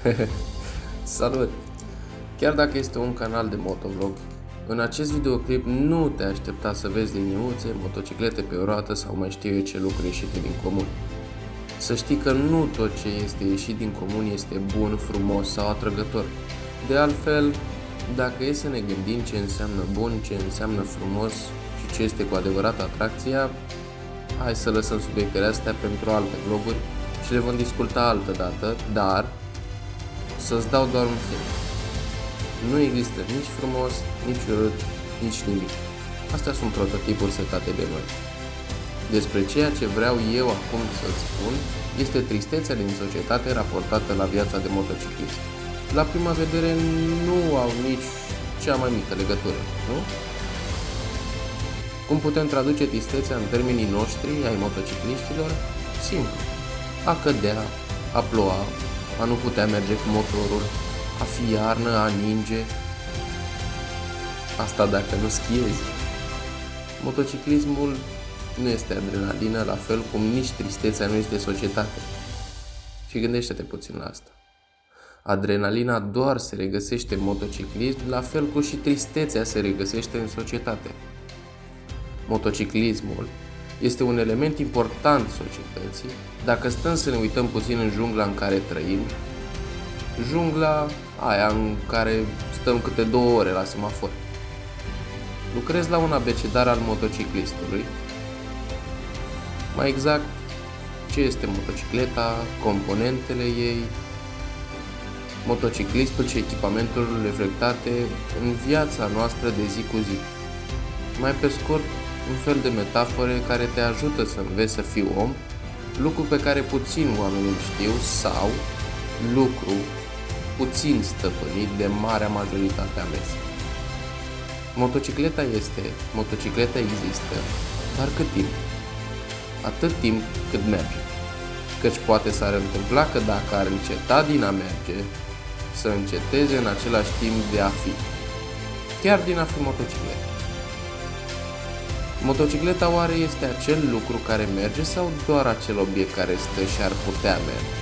Salut! Chiar dacă este un canal de motovlog, în acest videoclip nu te aștepta să vezi liniuțe, motociclete pe o roată sau mai știu eu ce lucruri ieșite din comun. Să știi că nu tot ce este ieșit din comun este bun, frumos sau atrăgător. De altfel, dacă e să ne gândim ce înseamnă bun, ce înseamnă frumos și ce este cu adevărat atracția, hai să lăsăm subiectele astea pentru alte vloguri și le vom discuta altă dată, dar să-ți dau doar un film. Nu există nici frumos, nici urât, nici nimic. Astea sunt prototipuri setate de noi. Despre ceea ce vreau eu acum să spun este tristețea din societate raportată la viața de motociclist. La prima vedere nu au nici cea mai mică legătură, nu? Cum putem traduce tristețea în termenii noștri ai motocicliștilor? Simplu. A cădea, a ploua, a nu putea merge cu motorul, a fi iarnă, a ninge. Asta dacă nu schiezi. Motociclismul nu este adrenalină, la fel cum nici tristețea nu este societate. Și gândește-te puțin la asta. Adrenalina doar se regăsește în motociclism, la fel cum și tristețea se regăsește în societate. Motociclismul este un element important societății. Dacă stăm să ne uităm puțin în jungla în care trăim, jungla aia în care stăm câte două ore la semafor. Lucrez la un abecedar al motociclistului. Mai exact, ce este motocicleta, componentele ei, motociclistul și echipamentul reflectate în viața noastră de zi cu zi. Mai pe scurt, un fel de metafore care te ajută să înveți să fii om, lucru pe care puțin oameni îl știu sau lucru puțin stăpânit de marea majoritate a mese. Motocicleta este, motocicleta există, dar cât timp? Atât timp cât merge. Căci poate s-ar întâmpla că dacă ar înceta din a merge, să înceteze în același timp de a fi. Chiar din a fi motocicletă. Motocicleta oare este acel lucru care merge sau doar acel obiect care stă și ar putea merge?